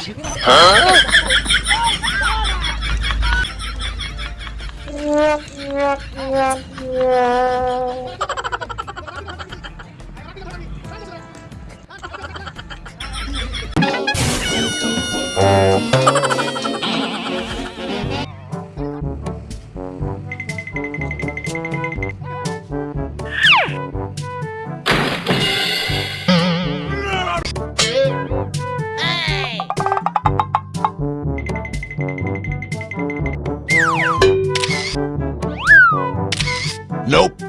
어? Nope.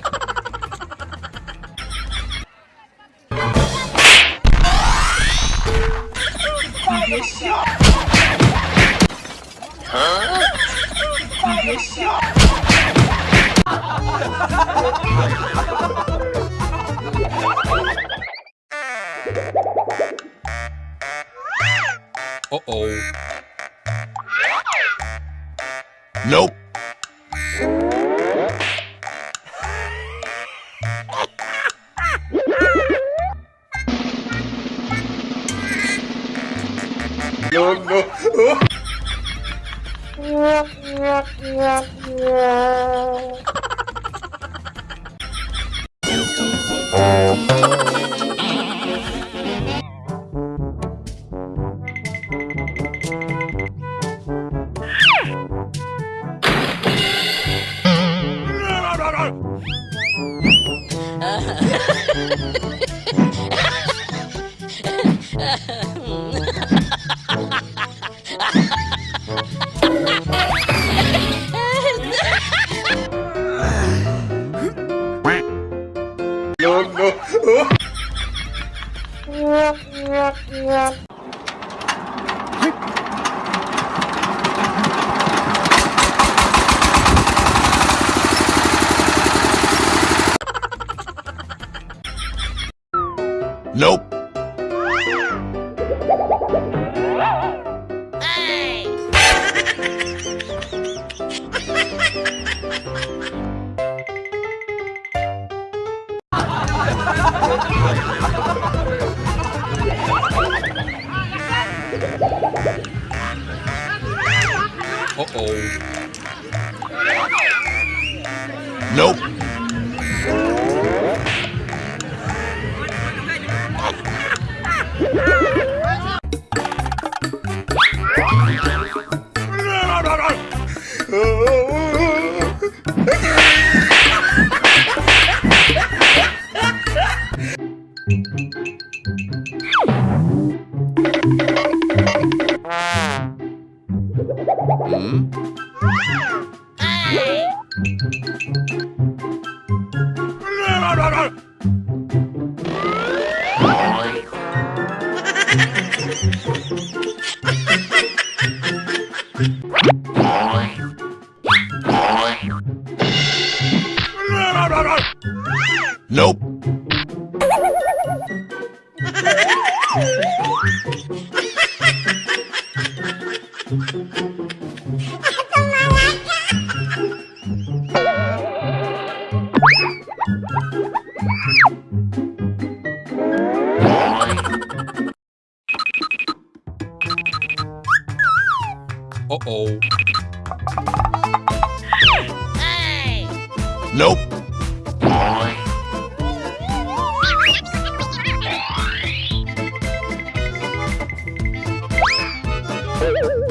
Uh-oh. Nope. No. No, nope. Hey! no. Nope. Nope. Uh-oh. Nope. Woo!